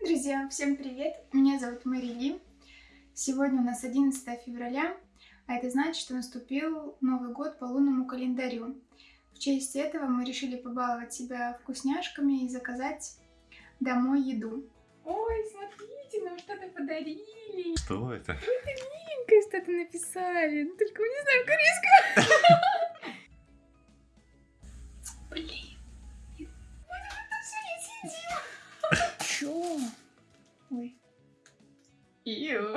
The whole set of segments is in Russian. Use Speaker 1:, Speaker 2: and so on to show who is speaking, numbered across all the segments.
Speaker 1: Друзья, всем привет! Меня зовут Марили. Сегодня у нас 11 февраля, а это значит, что наступил Новый год по лунному календарю. В честь этого мы решили побаловать себя вкусняшками и заказать домой еду. Ой, смотрите, нам что-то подарили.
Speaker 2: Что это?
Speaker 1: Это миленькое что-то написали. Ну, только мы не знаем корейского. Блин. Чё? Ой. Ию.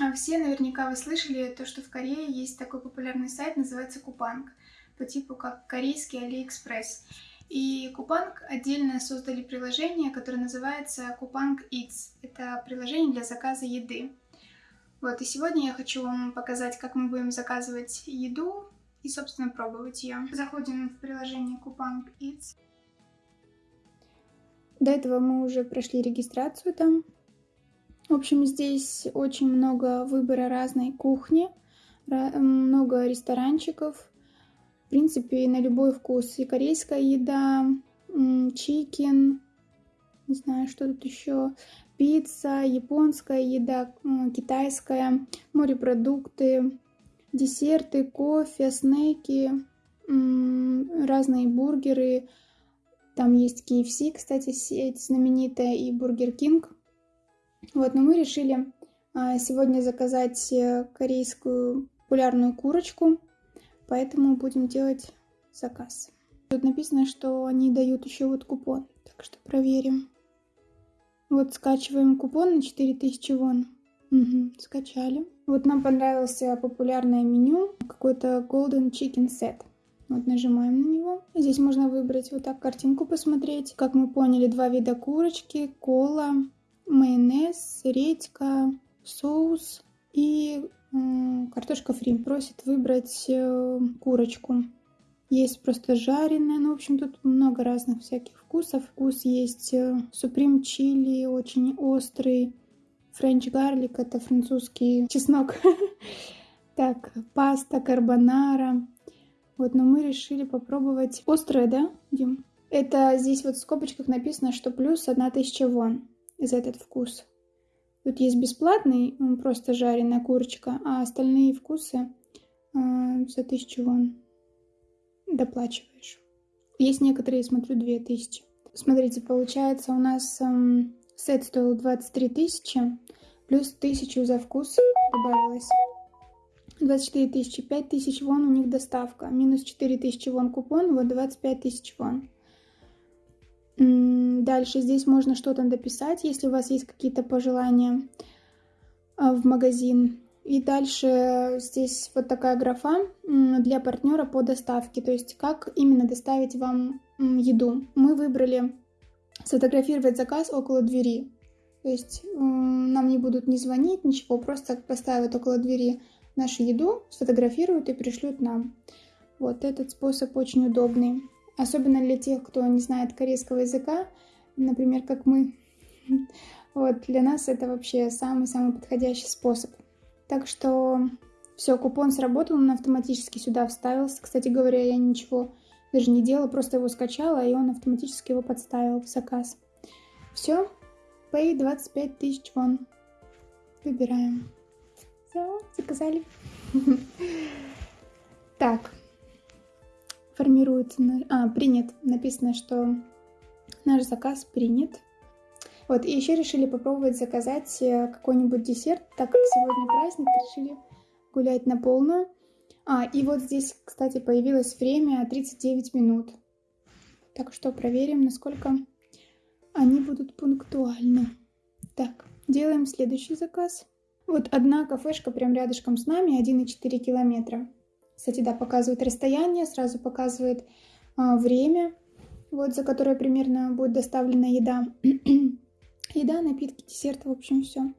Speaker 1: А Все наверняка вы слышали то, что в Корее есть такой популярный сайт, называется Купанг, по типу как корейский Алиэкспресс. И Coupang отдельно создали приложение, которое называется Coupang Eats. Это приложение для заказа еды. Вот, и сегодня я хочу вам показать, как мы будем заказывать еду и, собственно, пробовать ее. Заходим в приложение Coupang Eats. До этого мы уже прошли регистрацию там. В общем, здесь очень много выбора разной кухни, много ресторанчиков. Принципе, на любой вкус. И корейская еда, chicken, не знаю, что тут еще, пицца, японская еда, китайская, морепродукты, десерты, кофе, снеки, разные бургеры. Там есть KFC, кстати, сеть знаменитая, и Burger King. Вот, но мы решили а, сегодня заказать э, корейскую популярную курочку, поэтому будем делать заказ. Тут написано, что они дают еще вот купон, так что проверим. Вот скачиваем купон на 4000 вон. Угу, скачали. Вот нам понравился популярное меню, какой-то Golden Chicken Set. Вот нажимаем на него. Здесь можно выбрать вот так картинку посмотреть. Как мы поняли, два вида курочки, кола, майонез, редька, соус и картошка фри. Просит выбрать э, курочку. Есть просто жареная, ну, в общем, тут много разных всяких вкусов. Вкус есть суприм э, чили, очень острый. Френч гарлик, это французский чеснок. Так, паста карбонара. Вот, но мы решили попробовать острое, да, Дим? Это здесь вот в скобочках написано, что плюс 1000 вон за этот вкус. Тут есть бесплатный, просто жареная курочка, а остальные вкусы э, за тысячу вон доплачиваешь. Есть некоторые, смотрю, две тысячи. Смотрите, получается у нас эм, сет стоил 23 тысячи, плюс тысячу за вкус добавилось. 24 тысячи, 5 тысяч вон у них доставка, минус 4 тысячи вон купон, вот 25 тысяч вон. Дальше здесь можно что-то дописать, если у вас есть какие-то пожелания а, в магазин. И дальше здесь вот такая графа для партнера по доставке, то есть как именно доставить вам еду. Мы выбрали сфотографировать заказ около двери. То есть нам не будут не звонить, ничего, просто поставят около двери нашу еду, сфотографируют и пришлют нам. Вот этот способ очень удобный. Особенно для тех, кто не знает корейского языка, например, как мы. Вот, для нас это вообще самый-самый подходящий способ. Так что все, купон сработал, он автоматически сюда вставился. Кстати говоря, я ничего даже не делала, просто его скачала, и он автоматически его подставил в заказ. Все, pay 25 тысяч вон. Выбираем. Все, заказали. Так, формируется... А, принят. Написано, что наш заказ принят. Вот, и еще решили попробовать заказать э, какой-нибудь десерт, так как сегодня праздник, решили гулять на полную. А, и вот здесь, кстати, появилось время 39 минут. Так что проверим, насколько они будут пунктуальны. Так, делаем следующий заказ. Вот одна кафешка прям рядышком с нами, 1,4 километра. Кстати, да, показывает расстояние, сразу показывает а, время, вот за которое примерно будет доставлена еда. еда, напитки, десерт, в общем, все.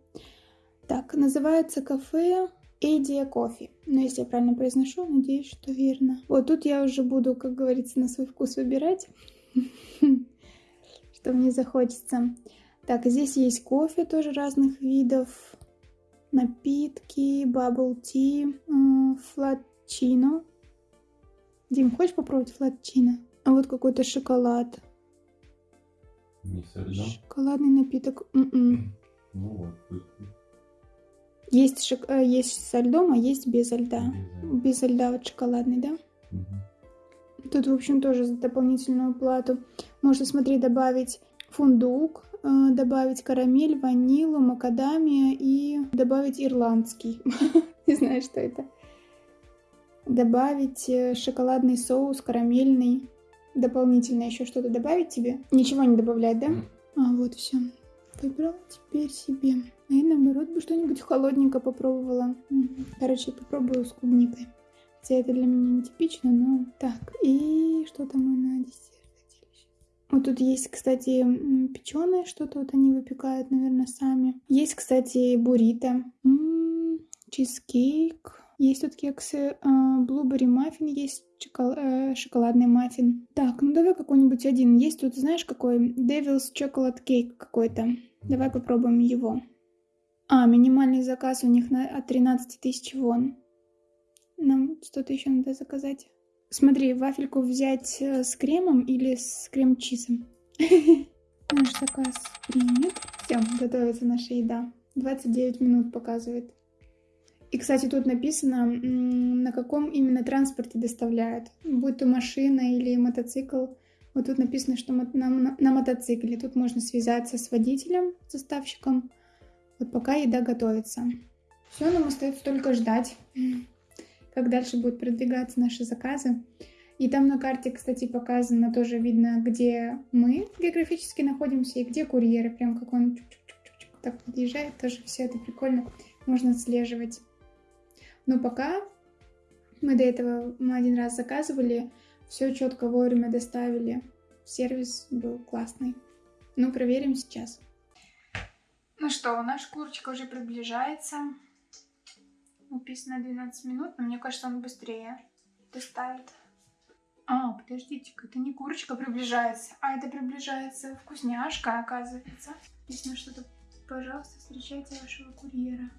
Speaker 1: Так, называется кафе Эдия Кофе. Ну, если я правильно произношу, надеюсь, что верно. Вот тут я уже буду, как говорится, на свой вкус выбирать, что мне захочется. Так, здесь есть кофе тоже разных видов. напитки, bubble tea, флатчино. Дим, хочешь попробовать флатчино? А вот какой-то шоколад.
Speaker 2: Не со льдом?
Speaker 1: Шоколадный напиток. М-м.
Speaker 2: Ну вот.
Speaker 1: Есть, шок... э, есть со льдом, а есть без льда.
Speaker 2: Без
Speaker 1: Без льда вот шоколадный, да?
Speaker 2: Мгм.
Speaker 1: Тут, в общем, тоже за дополнительную плату. Можно, смотри, добавить фундук, э, добавить карамель, ванилу, макадамия и добавить ирландский. Не знаю, что это. Добавить э, шоколадный соус, карамельный. Дополнительно еще что-то добавить тебе? Ничего не добавлять, да?
Speaker 2: М.
Speaker 1: А, вот все. Выбрала теперь себе. А я, наоборот, бы что-нибудь холодненько попробовала. М, Короче, попробую с клубникой. Хотя это для меня нетипично, но... Так, и что там мы на десерт хотели? Вот тут есть, кстати, печеное что-то, вот они выпекают, наверное, сами. Есть, кстати, буррито, М, чизкейк. Есть тут кексы, блубери маффин, есть чокол- э, шоколадный маффин. Так, ну давай какой-нибудь один. Есть тут, знаешь, какой? Devil's Chocolate Cake какой-то. Давай попробуем его. А, минимальный заказ у них на, от 13 тысяч вон. Нам что-то еще надо заказать. Смотри, вафельку взять э, с кремом или с крем-чизом? Наш заказ принят. Все, готовится наша еда. 29 минут показывает. И, кстати, тут написано, на каком именно транспорте доставляют. Будь то машина или мотоцикл. Вот тут написано, что на, на- на мотоцикле. Тут можно связаться с водителем, с доставщиком. Вот пока еда готовится. Все, нам остается только ждать, как дальше будут продвигаться наши заказы. И там на карте, кстати, показано, тоже видно, где мы географически находимся и где курьеры. Прям как он чук-чук-чук-чук так подъезжает. Тоже все это прикольно. Можно отслеживать. Но пока мы до этого мы один раз заказывали, все четко вовремя доставили. Сервис был классный. Ну, проверим сейчас. Ну что, наша курочка уже приближается. Написано 12 минут, но мне кажется, он быстрее доставит. А, подождите-ка, это не курочка приближается, а это приближается вкусняшка, оказывается. Написано что-то, пожалуйста, встречайте вашего курьера.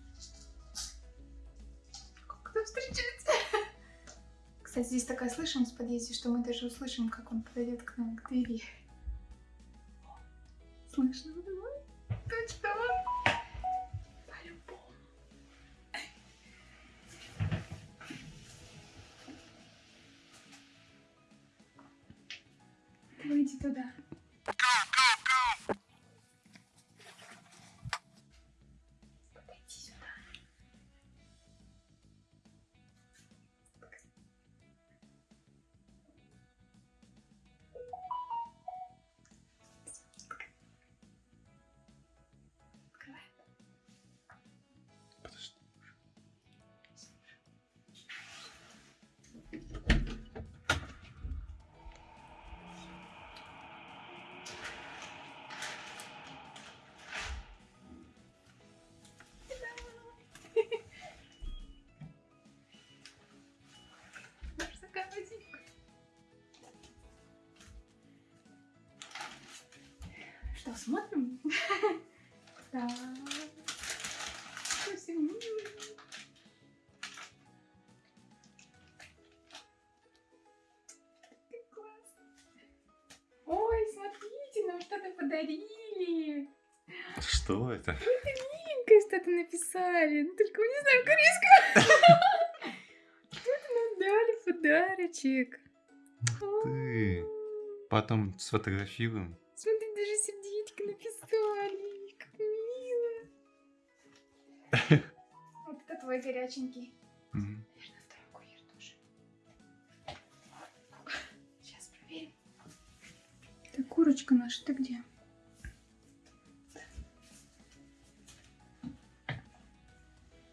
Speaker 1: Как это встречать? Кстати, здесь такая слышимость в подъезде, что мы даже услышим, как он подойдет к нам к двери. Слышно? Точно он? По-любому. Выйди туда. Что, смотрим? Так. Ой, смотрите, нам что-то подарили.
Speaker 2: Что это?
Speaker 1: Маленькое что-то написали. Ну, только мы не знаем корейского. Что-то нам дали подарочек.
Speaker 2: Ты. Потом сфотографируем.
Speaker 1: Написали. Как мило. Вот это твой горяченький.
Speaker 2: Мгм.
Speaker 1: Наверное, второй курьер тоже. Сейчас проверим. Так, курочка наша, ты где?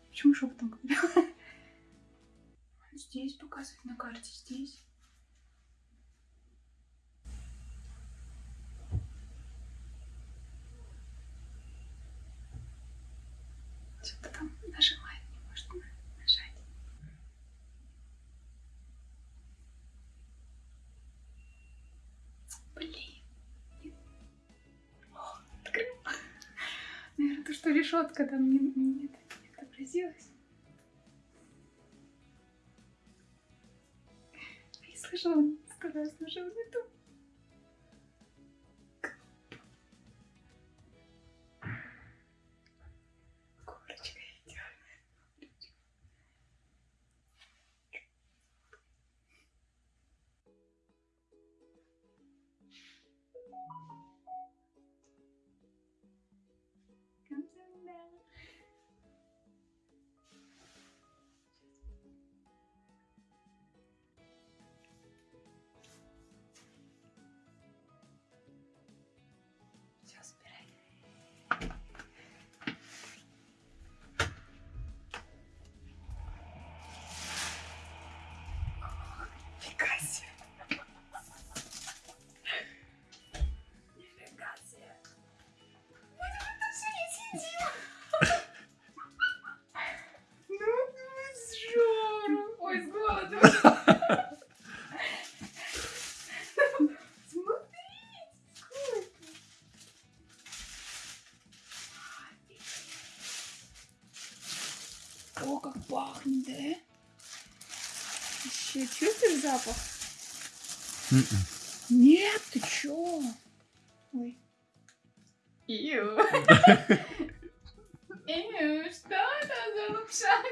Speaker 1: Почему шепотом говорю? Здесь показывает на карте, здесь. что-то там нажимает, не может нажать. Блин. О, открыл. Наверное, то, что решетка там не, не, не отобразилась. Я слышала, сказала, слышала, не то. О, как пахнет, да? Еще чувствуешь запах?
Speaker 2: М-м.
Speaker 1: Нет, ты чё? Ой. Ию. Ию, что это за лапша?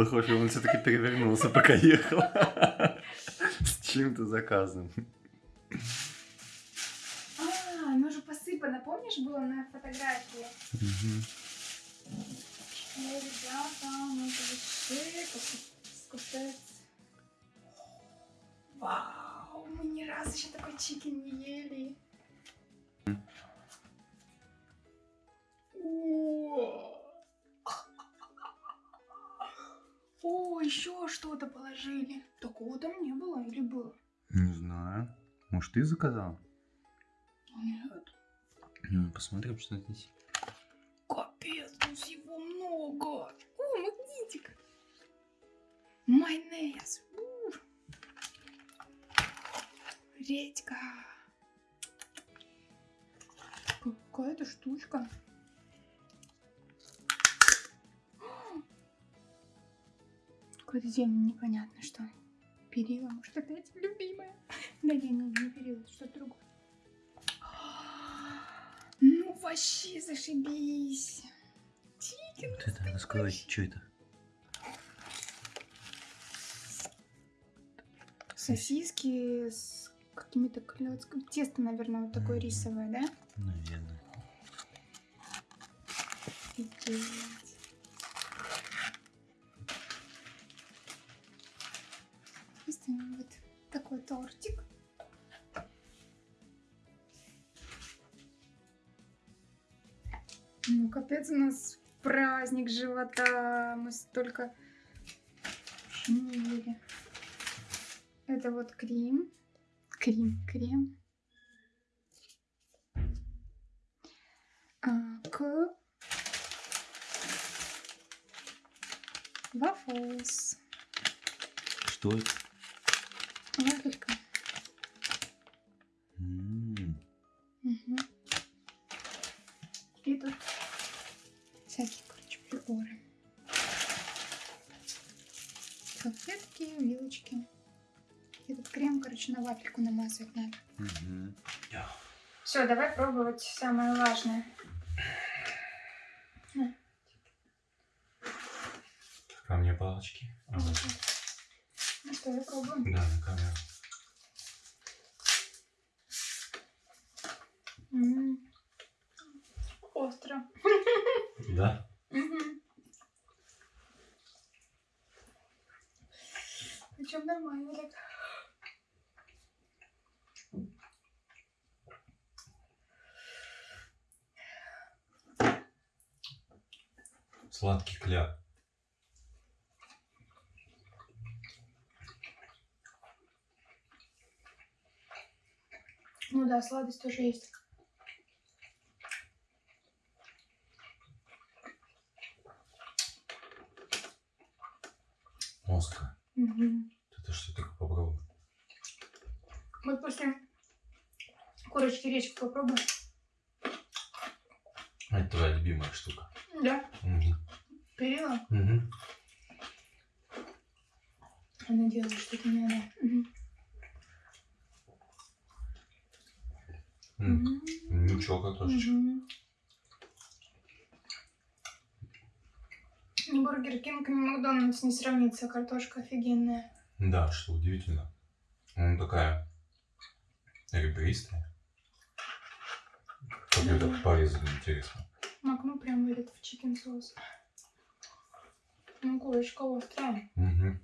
Speaker 2: Похоже, он все-таки перевернулся, пока ехал. С чем-то заказом.
Speaker 1: А, оно же посыпано, помнишь, было на фотографии? Ребята, вообще как капец. Вау, мы ни разу еще такой чикен не ели. О, О, еще что-то положили. Такого там не было или было?
Speaker 2: Не знаю. Может, ты заказал?
Speaker 1: Нет.
Speaker 2: Ну, посмотрим, что здесь.
Speaker 1: Капец, тут всего много. О, магнитик. Майонез. У. Редька. Какая-то штучка. Какое-то зелень непонятно что. Перила, может опять любимая. Да не, не, не перила, что-то другое. Ну вообще зашибись. Чикен
Speaker 2: Вот это, раскрой, что это?
Speaker 1: Сосиски с какими-то клетками. Тесто, наверное, вот такое рисовое, да?
Speaker 2: Наверное.
Speaker 1: Офигеть. Такой тортик. Ну, капец, у нас праздник живота. Мы столько не ели. Это вот крем. Крем, крем. А, к Waffles.
Speaker 2: Что это?
Speaker 1: Вафелька.
Speaker 2: М,
Speaker 1: Мгм. И тут всякие, короче, приборы. Салфетки, вилочки. Этот крем, короче, на вафельку намазывать надо.
Speaker 2: мгм.
Speaker 1: Все, давай пробовать самое важное.
Speaker 2: Ко мне палочки. А,
Speaker 1: Ну я пробую.
Speaker 2: Да, на камеру.
Speaker 1: М. Остро.
Speaker 2: Да?
Speaker 1: Мгм. Причем нормально так.
Speaker 2: Сладкий кляп.
Speaker 1: Ну да, сладость тоже есть.
Speaker 2: Остро.
Speaker 1: Мгм.
Speaker 2: Это что такое попробуй?
Speaker 1: Вот после корочки речку попробуй.
Speaker 2: Это твоя любимая штука.
Speaker 1: Да,
Speaker 2: Мгм.
Speaker 1: перила.
Speaker 2: Мгм.
Speaker 1: Она делает что-то не надо. Мгм.
Speaker 2: картошечка.
Speaker 1: Мгм. Ни Бургер Кинг, ни Макдональдс не сравнится. Картошка офигенная.
Speaker 2: Да, что удивительно. Она такая ребристая. Как ее так порезали, интересно.
Speaker 1: Макну прям в этот в чикен соус. Ну, курочка острая.
Speaker 2: Мгм.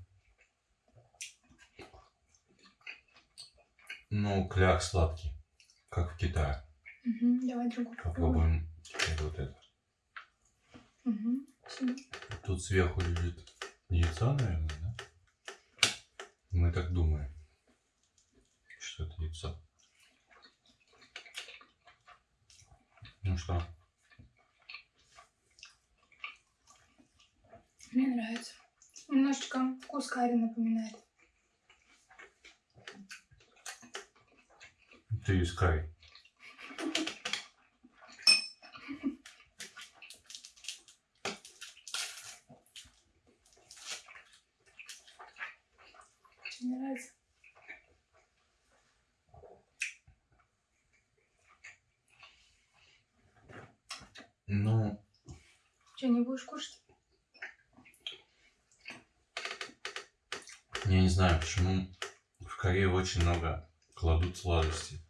Speaker 2: Ну, кляк сладкий, как в Китае.
Speaker 1: Давай другую попробуем.
Speaker 2: Теперь вот это.
Speaker 1: Сюда.
Speaker 2: Тут сверху лежит яйцо, наверное, да? Мы так думаем, что это яйцо. Ну что,
Speaker 1: Мне нравится. Немножечко вкус карри напоминает.
Speaker 2: ты из карри.
Speaker 1: Очень нравится.
Speaker 2: Ну,
Speaker 1: Что, не будешь кушать?
Speaker 2: я не знаю, почему в Корее очень много кладут сладостей.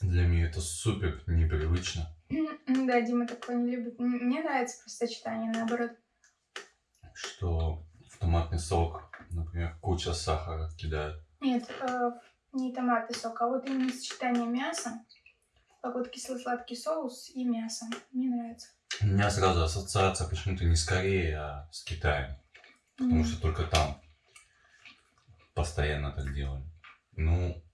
Speaker 2: Для меня это супер непривычно,
Speaker 1: Да, Дима такое не любит. Мне нравится просто сочетание, наоборот.
Speaker 2: что в томатный сок, например, куча сахара кидают.
Speaker 1: Нет, э, не томатный сок, а вот именно сочетание мяса. Как вот кисло-сладкий соус и мясо. Мне нравится.
Speaker 2: У меня сразу ассоциация почему-то не с Кореей, а с Китаем. Потому
Speaker 1: М.
Speaker 2: что только там постоянно так делали. Ну,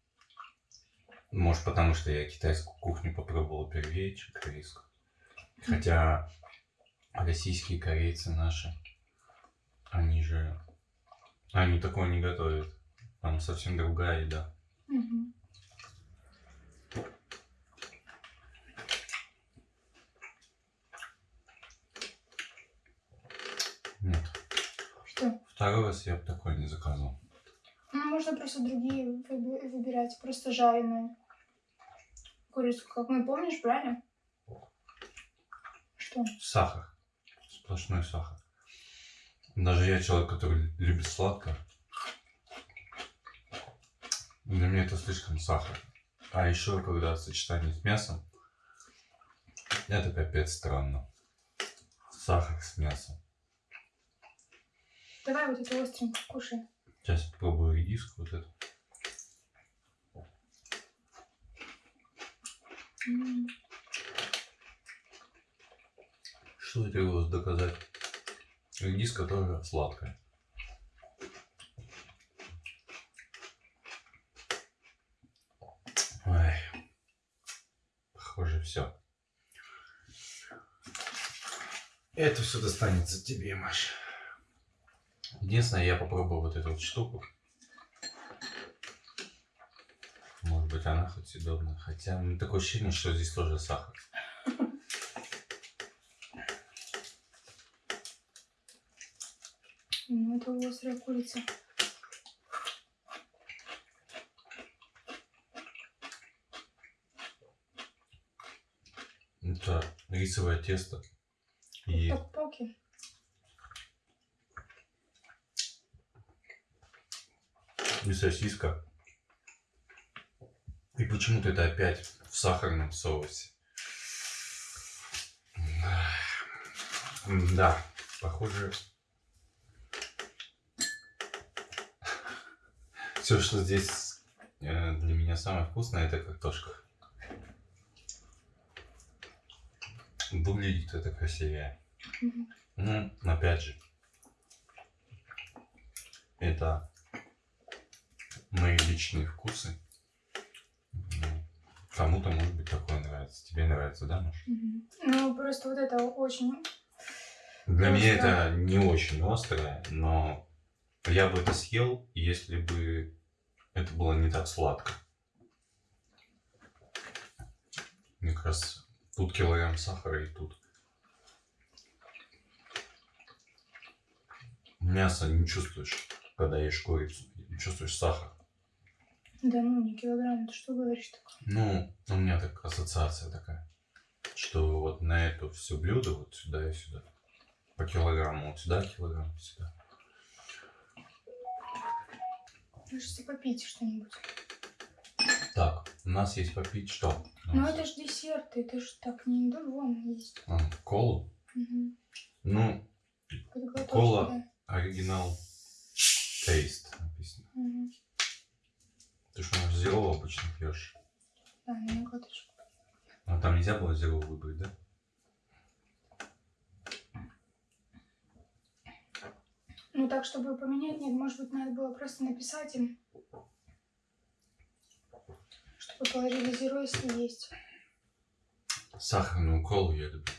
Speaker 2: может потому что я китайскую кухню попробовал первее, чем корейскую. Хотя российские корейцы наши, они же... Они такого не готовят. Там совсем другая еда. Нет.
Speaker 1: Что?
Speaker 2: Второй раз я бы такое не заказывал.
Speaker 1: Ну, можно просто другие выби- выбирать. Просто жареную курицу. Как мы, помнишь, брали? Что?
Speaker 2: Сахар. Сплошной сахар. Даже я человек, который любит сладкое. Для меня это слишком сахар. А еще, когда сочетание с мясом, это капец странно. Сахар с мясом.
Speaker 1: Давай вот это остренько кушай.
Speaker 2: Сейчас попробую редиску вот эту.
Speaker 1: М.
Speaker 2: Что я требовалось доказать? Редиска тоже сладкая. Ой. Похоже, все. Это все достанется тебе, Маш. Единственное, я попробую вот эту вот штуку. Может быть, она хоть съедобная. Хотя ну, такое ощущение, что здесь тоже сахар.
Speaker 1: Ну, это острая курица.
Speaker 2: Это рисовое тесто и
Speaker 1: Ток-поки.
Speaker 2: И сосиска. И почему-то это опять в сахарном соусе. Да, похоже. Все, что здесь э, для меня самое вкусное, это картошка. Выглядит это красивее. Ну, опять же, это мои личные вкусы. Ну, Кому-то, может быть, такое нравится. Тебе нравится, да, Маш?
Speaker 1: Мгм. Ну, просто вот это очень...
Speaker 2: Для меня
Speaker 1: Остро.
Speaker 2: это не очень острое, но я бы это съел, если бы это было не так сладко. Мне как раз тут килограмм сахара и тут. Мясо не чувствуешь, когда ешь курицу. Не чувствуешь сахар.
Speaker 1: Да ну, не килограмм, ты что говоришь такое?
Speaker 2: Ну, у меня так ассоциация такая, что вот на это все блюдо вот сюда и сюда. По килограмму, вот сюда килограмм, сюда.
Speaker 1: Можете попить что-нибудь.
Speaker 2: Так, у нас есть попить что?
Speaker 1: Ну это ж десерты, это ж так не да, вон есть.
Speaker 2: А, колу?
Speaker 1: Угу.
Speaker 2: Ну, Кола. оригинал тейст написано.
Speaker 1: Мгм.
Speaker 2: Ты что, может, зеро обычно пьешь?
Speaker 1: Да, на глоточку.
Speaker 2: А там нельзя было зеро выбрать, да?
Speaker 1: Ну так, чтобы поменять, нет, может быть, надо было просто написать им, чтобы положили зеро, если есть.
Speaker 2: Сахарную колу я люблю.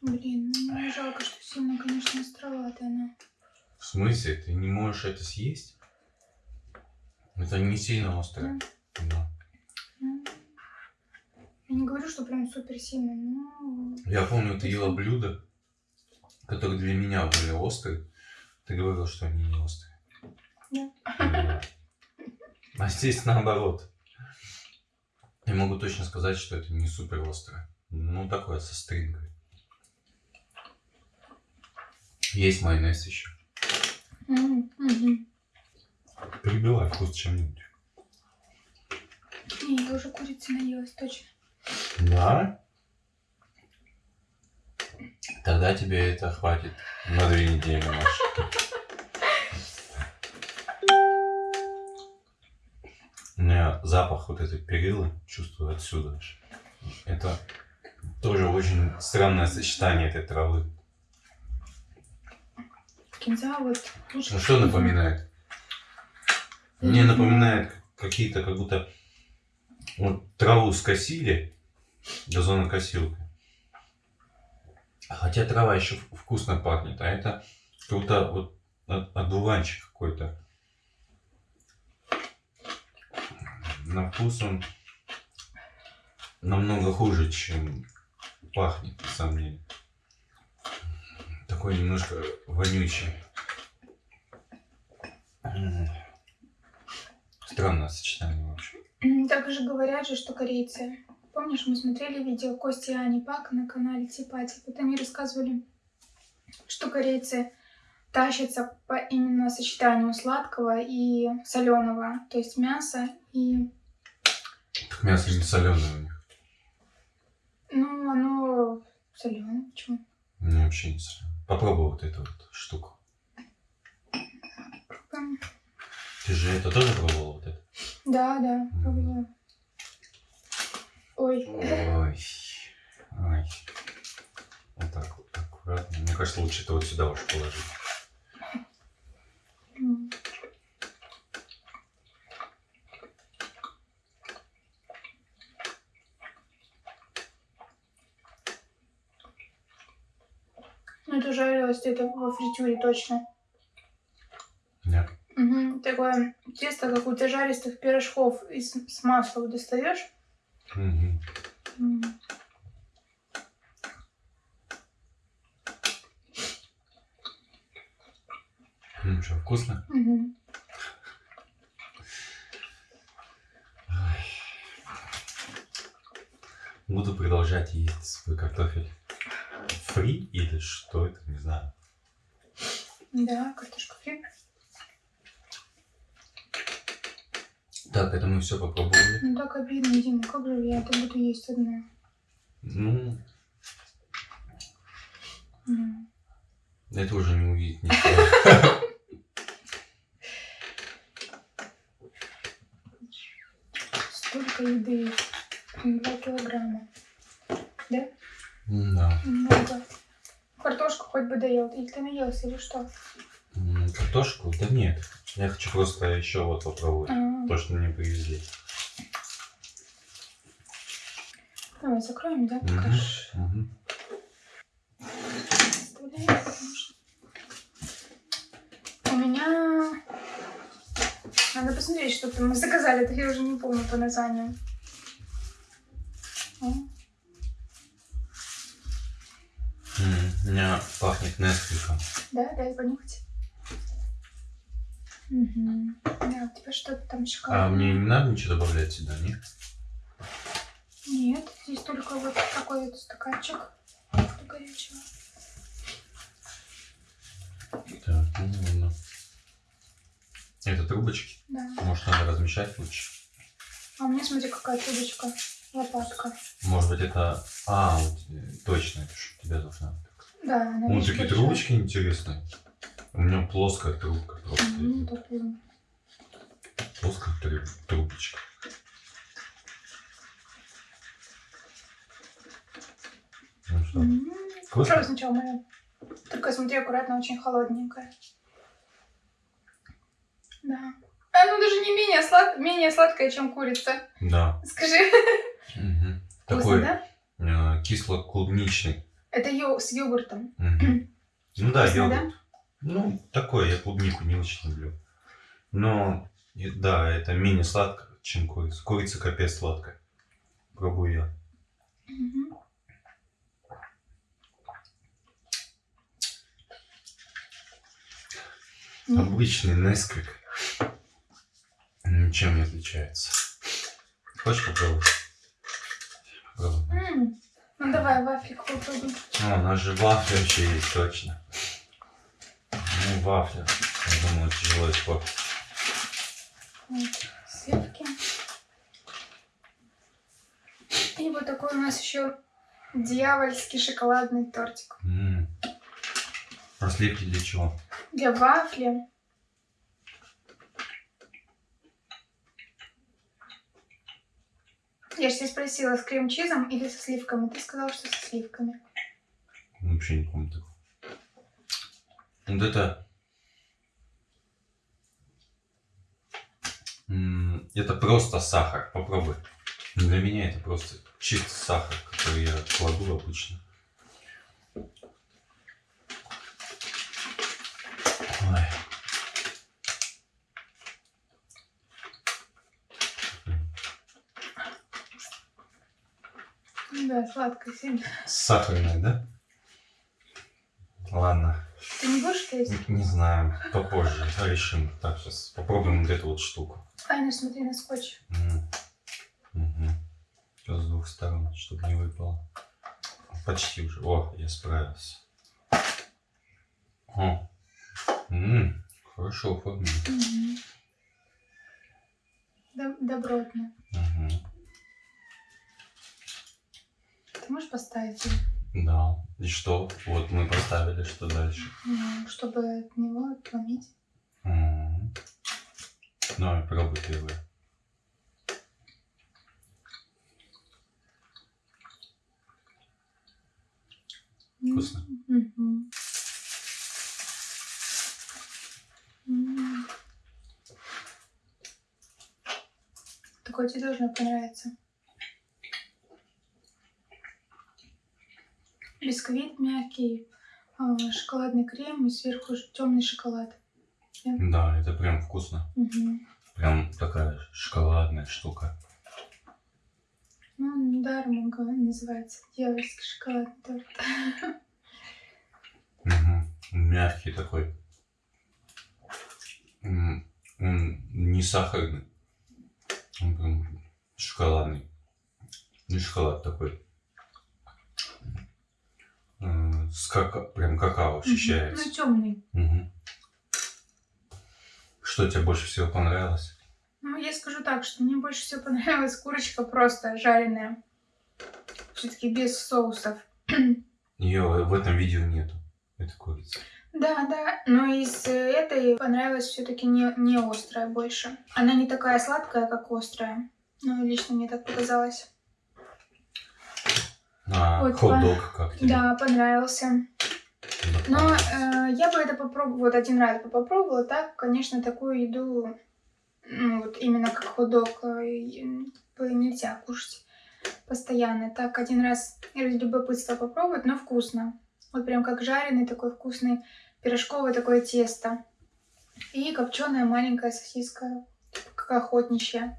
Speaker 1: Блин, ну мне жалко, что сильно, конечно, островатая она.
Speaker 2: В смысле? Ты не можешь это съесть? Это не сильно острое. Да.
Speaker 1: Ну, Я не говорю, что прям супер сильно, но...
Speaker 2: Я помню, ты ела блюда, которые для меня были острые. Ты говорил, что они не острые.
Speaker 1: Да.
Speaker 2: Да. А здесь наоборот. Я могу точно сказать, что это не супер острое. Ну, такое, со стринкой. Есть майонез еще. Перебивай вкус чем-нибудь.
Speaker 1: Не, я уже курицы наелась, точно.
Speaker 2: Да? Тогда тебе это хватит на две недели, Маша. У меня запах вот этой перилы чувствую отсюда. Это тоже очень странное сочетание этой травы.
Speaker 1: Кинза вот лучше.
Speaker 2: Ну что напоминает? Мне напоминает какие-то, как будто вот траву скосили газонокосилкой. Хотя трава еще вкусно пахнет, а это как будто вот от- одуванчик какой-то. На вкус он намного хуже, чем пахнет, на самом деле. Такой немножко вонючий. Странное сочетание вообще.
Speaker 1: Так же говорят же, что корейцы. Помнишь, мы смотрели видео Кости и Ани Пак на канале Типати. Вот они рассказывали, что корейцы тащатся по именно сочетанию сладкого и соленого. То есть мясо и...
Speaker 2: Так мясо не соленое у них.
Speaker 1: Ну, оно соленое. Почему?
Speaker 2: Мне вообще не соленое. Попробуй вот эту вот штуку. Ты же это тоже пробовала вот это?
Speaker 1: Да, да, пробовала. Ой.
Speaker 2: Ой. Ой. Вот так вот, аккуратно. Мне кажется, лучше это вот сюда уж положить.
Speaker 1: Это жарилось где-то во фритюре точно.
Speaker 2: Нет.
Speaker 1: Угу. Такое тесто, как у зажаристых пирожков из, с масла достаешь.
Speaker 2: Мгм.
Speaker 1: М.
Speaker 2: Ну что, вкусно?
Speaker 1: Мгм.
Speaker 2: Буду продолжать есть свой картофель. Фри или что это, не знаю.
Speaker 1: Да, картошка фри.
Speaker 2: Так, это мы все попробовали.
Speaker 1: Ну так обидно, Дима, как же я это буду есть одна?
Speaker 2: Ну,
Speaker 1: М.
Speaker 2: это уже не увидеть никто.
Speaker 1: Столько еды. Два килограмма. Да?
Speaker 2: Да.
Speaker 1: Много. Картошку хоть бы доел. Или ты наелся, или что?
Speaker 2: М, Картошку? Да нет. Я хочу просто еще вот попробовать.
Speaker 1: А,
Speaker 2: То, что мне привезли.
Speaker 1: Давай закроем, да?
Speaker 2: Мгм,
Speaker 1: Покажешь.
Speaker 2: мгм.
Speaker 1: Оставляем, потому что- У меня... Надо посмотреть, что там мы заказали. Это я уже не помню по названию.
Speaker 2: М, У меня пахнет Несквиком.
Speaker 1: Да, дай понюхать. Угу. Да, у тебя что-то там
Speaker 2: А
Speaker 1: шоколадное.
Speaker 2: мне не надо ничего добавлять сюда, нет?
Speaker 1: Нет, здесь только вот такой вот стаканчик горячего.
Speaker 2: Так, ну ладно. Это трубочки.
Speaker 1: Да.
Speaker 2: Может, надо размешать лучше?
Speaker 1: А у меня, смотри, какая трубочка. Лопатка.
Speaker 2: Может быть, это... А, э, точно, это у тебя должна быть.
Speaker 1: Да, она
Speaker 2: Ну,
Speaker 1: очень
Speaker 2: такие
Speaker 1: большая.
Speaker 2: трубочки интересные. У меня плоская трубка просто.
Speaker 1: Мгм,
Speaker 2: идет. Плоская труб- трубочка. Ну что, вкусно?
Speaker 1: Попробуй сначала мою. Только смотри, аккуратно, очень холодненькая. Да. Оно даже не менее, слад... менее сладкое, чем курица.
Speaker 2: Да.
Speaker 1: Скажи.
Speaker 2: Мгм.
Speaker 1: Вкусно,
Speaker 2: Такой
Speaker 1: да?
Speaker 2: э, кисло-клубничный.
Speaker 1: Это йо... с йогуртом.
Speaker 2: Мгм. Ну да,
Speaker 1: Вкусно,
Speaker 2: йогурт. Ну, такой, я клубнику не очень люблю. Но, и- да, это менее сладко, чем курица. Курица капец сладкая. Пробую я.
Speaker 1: М,
Speaker 2: Обычный Несквик. Ничем не отличается. Хочешь попробовать?
Speaker 1: Ну давай, вафлик попробуем.
Speaker 2: О, у нас же вафля вообще есть, точно. Ну, вафля. Я думаю, тяжело испортить.
Speaker 1: Сливки. И вот такой у нас еще дьявольский шоколадный тортик.
Speaker 2: М. А сливки для чего?
Speaker 1: Для вафли. Я же тебя спросила, с крем-чизом или со сливками? Ты сказала, что со сливками.
Speaker 2: Вообще не помню такого. Вот это... Это просто сахар. Попробуй. Для меня это просто чистый сахар, который я кладу обычно.
Speaker 1: Да, сладкое сильно.
Speaker 2: Сахарная, да? Ладно.
Speaker 1: Ты не будешь есть?
Speaker 2: Не, не знаю. Попозже решим. Так, сейчас попробуем вот эту вот штуку.
Speaker 1: Ай, ну смотри на скотч.
Speaker 2: Сейчас с двух сторон, чтобы не выпало. Почти уже. О, я справился. О. М, хорошо оформлено.
Speaker 1: Доб- Добротно.
Speaker 2: Мгм.
Speaker 1: Ты можешь поставить?
Speaker 2: Да. И что? Вот мы поставили, что дальше?
Speaker 1: Ну, чтобы от него отломить.
Speaker 2: М. Давай, пробуй первый. Вкусно?
Speaker 1: М. Такой тебе должно понравиться. Бисквит мягкий, а, шоколадный крем и сверху темный шоколад.
Speaker 2: Да, это прям вкусно.
Speaker 1: Мгм.
Speaker 2: Прям такая шоколадная штука.
Speaker 1: Ну, даром он га- называется дьявольский шоколадный торт.
Speaker 2: Мгм. Мягкий такой. Он не сахарный. Он прям шоколадный. Не шоколад такой. С кака... Прям какао ощущается.
Speaker 1: Ну, темный.
Speaker 2: Мгм. Что тебе больше всего понравилось?
Speaker 1: Ну, я скажу так, что мне больше всего понравилась курочка просто жареная. Все-таки без соусов.
Speaker 2: Ее в этом видео нету. Это курица.
Speaker 1: Да, да, но из этой понравилась все-таки не, не острая больше. Она не такая сладкая, как острая. Ну, лично мне так показалось.
Speaker 2: А,
Speaker 1: Вот,
Speaker 2: хот-дог как тебе?
Speaker 1: Да, понравился. Но э, я бы это попробовала, вот один раз бы попробовала, так, конечно, такую еду, ну, вот именно как хот-дог, э, нельзя кушать постоянно. Так, один раз ради любопытства попробовать, но вкусно. Вот прям как жареный такой вкусный пирожковое такое тесто. И копченая маленькая сосиска, как охотничья.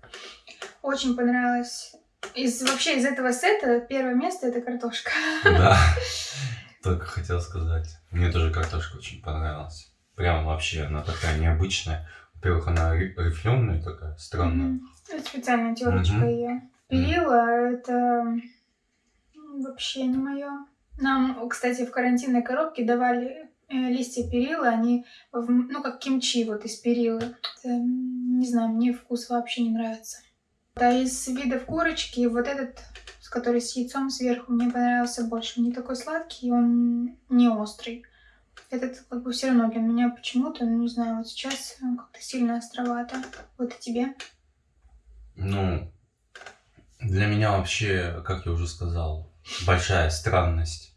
Speaker 1: Очень понравилось. Из, вообще из этого сета первое место это картошка.
Speaker 2: Да, только хотел сказать. Мне тоже картошка очень понравилась. Прям вообще она такая необычная. Во-первых, она рифленая такая, странная.
Speaker 1: Это специальная терочка
Speaker 2: Мгм.
Speaker 1: ее. Перила это м, вообще не мое. Нам, кстати, в карантинной коробке давали э, листья перила, они, ну, как кимчи вот из перилы. Это, не знаю, мне вкус вообще не нравится. А из видов курочки вот этот, с который с яйцом сверху, мне понравился больше. Он не такой сладкий, он не острый. Этот как бы все равно для меня почему-то, ну не знаю, вот сейчас он как-то сильно островато. Вот и тебе.
Speaker 2: Ну, для меня вообще, как я уже сказал, большая странность,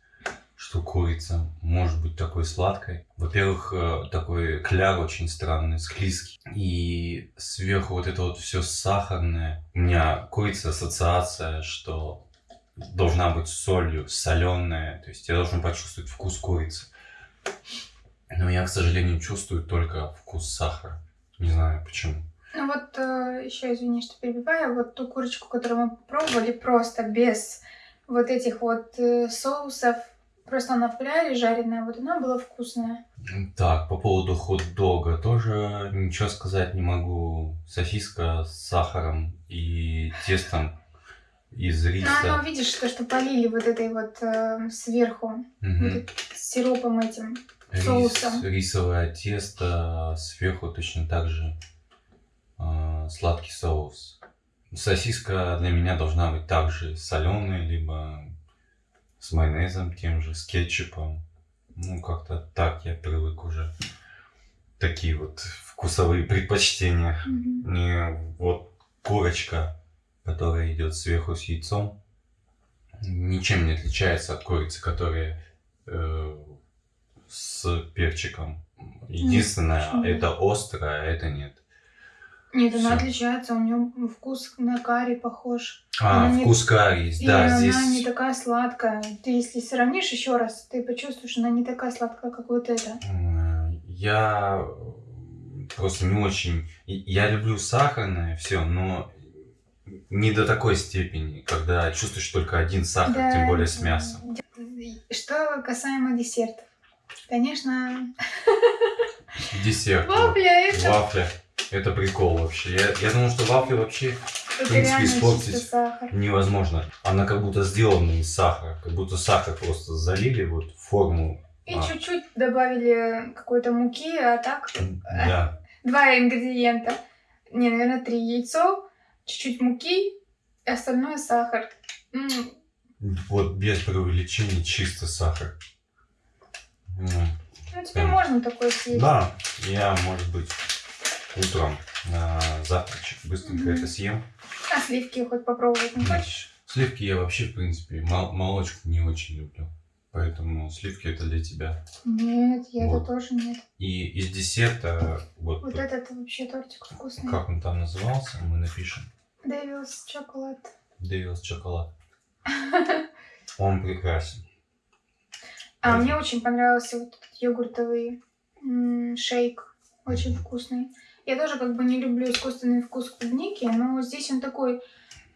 Speaker 2: что курица может быть такой сладкой. Во-первых, э, такой кляр очень странный, склизкий. И сверху вот это вот все сахарное. У меня курица ассоциация, что должна быть солью, соленая. То есть я должен почувствовать вкус курицы. Но я, к сожалению, чувствую только вкус сахара. Не знаю почему.
Speaker 1: Ну вот еще, извини, что перебиваю, вот ту курочку, которую мы пробовали, просто без вот этих вот э, соусов, просто она в кляре жареная, вот она была вкусная.
Speaker 2: Так, по поводу хот-дога тоже ничего сказать не могу. Сосиска с сахаром и тестом из
Speaker 1: Ну,
Speaker 2: риса.
Speaker 1: оно, видишь, то, что полили вот этой вот э, сверху,
Speaker 2: Мгм.
Speaker 1: вот с сиропом этим.
Speaker 2: Рис-
Speaker 1: соусом.
Speaker 2: рисовое тесто, сверху точно так же а, сладкий соус. Сосиска для меня должна быть также соленая, либо с майонезом тем же, с кетчупом. Ну, как-то так я привык уже. Такие вот вкусовые предпочтения.
Speaker 1: Мгм.
Speaker 2: Не вот курочка, которая идет сверху с яйцом, ничем не отличается от курицы, которая э, с перчиком. Единственное,
Speaker 1: почему?
Speaker 2: это острое, а это нет.
Speaker 1: Нет, она
Speaker 2: Всё.
Speaker 1: отличается, у нее вкус на карри похож.
Speaker 2: А,
Speaker 1: Она не-
Speaker 2: вкус карри есть,
Speaker 1: И
Speaker 2: да,
Speaker 1: она
Speaker 2: здесь...
Speaker 1: не такая сладкая. Ты если сравнишь еще раз, ты почувствуешь, она не такая сладкая, как вот эта.
Speaker 2: Я просто не очень... и- Я люблю сахарное все, но не до такой степени, когда чувствуешь только один сахар,
Speaker 1: Да,
Speaker 2: тем более с мясом.
Speaker 1: Что касаемо десертов. Конечно,
Speaker 2: Десерт.
Speaker 1: вафля это,
Speaker 2: Вафля. Это прикол вообще. Я, я думал, что вафли вообще
Speaker 1: это
Speaker 2: принципе,
Speaker 1: реально
Speaker 2: испортить. невозможно. Она как будто сделана из сахара. Как будто сахар просто залили вот в форму.
Speaker 1: И
Speaker 2: А.
Speaker 1: чуть-чуть добавили какой-то муки, а так
Speaker 2: Да.
Speaker 1: два ингредиента. Не, наверное, три яйцо, чуть-чуть муки, и остальное сахар. М,
Speaker 2: Вот без преувеличений чисто сахар. М.
Speaker 1: Ну, тебе
Speaker 2: Прям.
Speaker 1: можно такое съесть.
Speaker 2: Да, я, может быть, утром на завтрачек быстренько
Speaker 1: Мгм.
Speaker 2: это съем.
Speaker 1: А сливки хоть попробовать не хочешь?
Speaker 2: Сливки я вообще, в принципе, мол- молочку не очень люблю. Поэтому сливки это для тебя.
Speaker 1: Нет, я
Speaker 2: Вот.
Speaker 1: это тоже нет.
Speaker 2: И из десерта, вот,
Speaker 1: Вот этот вообще тортик вкусный.
Speaker 2: как он там назывался, мы напишем.
Speaker 1: Дэвилс шоколад.
Speaker 2: Дэвилс шоколад. Он прекрасен.
Speaker 1: А мне очень понравился вот этот йогуртовый шейк. Очень вкусный. Я тоже как бы не люблю искусственный вкус клубники, но здесь он такой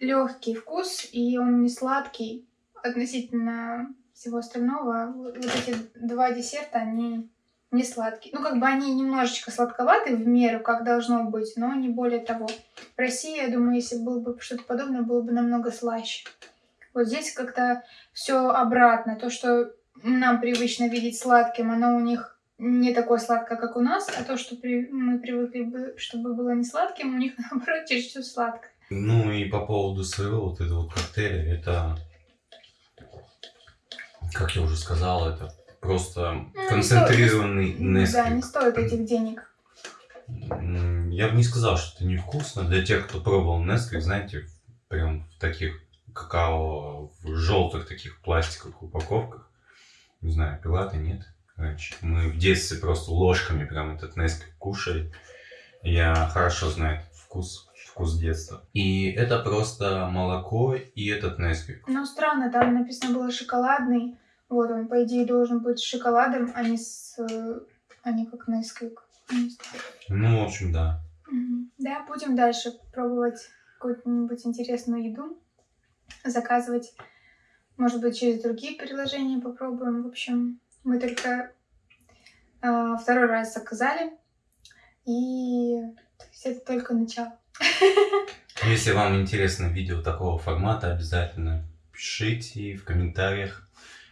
Speaker 1: легкий вкус, и он не сладкий относительно всего остального. Вот, эти два десерта, они не сладкие. Ну, как бы они немножечко сладковаты в меру, как должно быть, но не более того. В России, я думаю, если было бы что-то подобное, было бы намного слаще. Вот здесь как-то все обратно. То, что нам привычно видеть сладким, оно у них не такое сладкое, как у нас, а то, что при- мы привыкли бы, чтобы было не сладким, у них наоборот чересчур сладкое.
Speaker 2: Ну и по поводу своего вот этого коктейля, это, как я уже сказал, это просто
Speaker 1: Ну, не
Speaker 2: концентрированный
Speaker 1: стоит- Да, не стоит этих денег.
Speaker 2: Я бы не сказал, что это невкусно. Для тех, кто пробовал Nesquik, знаете, прям в таких какао, в желтых таких пластиковых упаковках. Не знаю, пила ты, нет? Раньше. Мы в детстве просто ложками прям этот Nesquik кушали. Я хорошо знаю этот вкус, вкус детства. И это просто молоко и этот Nesquik.
Speaker 1: Но странно, там написано было шоколадный. Вот он, по идее, должен быть с шоколадом, а не с... а не как Nesquik. Не знаю.
Speaker 2: Ну, в общем, да.
Speaker 1: Да, будем дальше пробовать какую-нибудь интересную еду, заказывать, может быть, через другие приложения попробуем. В общем, мы только а, второй раз заказали И то есть это только начало.
Speaker 2: Если вам интересно видео такого формата, обязательно пишите в комментариях,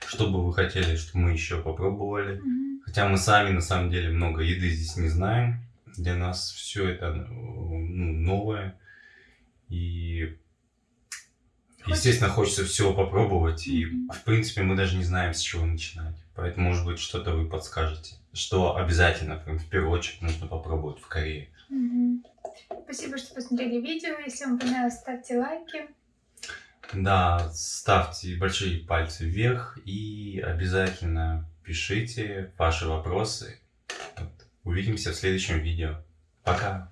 Speaker 2: что бы вы хотели, чтобы мы еще попробовали.
Speaker 1: Мгм.
Speaker 2: Хотя мы сами на самом деле много еды здесь не знаем. Для нас все это ну, новое. И, естественно, хочется всего попробовать. И, в принципе, мы даже не знаем, с чего начинать. Поэтому, может быть, что-то вы подскажете. Что обязательно, в первую очередь, нужно попробовать в Корее.
Speaker 1: Мгм. Спасибо, что посмотрели видео. Если вам понравилось, ставьте лайки.
Speaker 2: Да, ставьте большие пальцы вверх и обязательно пишите ваши вопросы. Увидимся в следующем видео. Пока!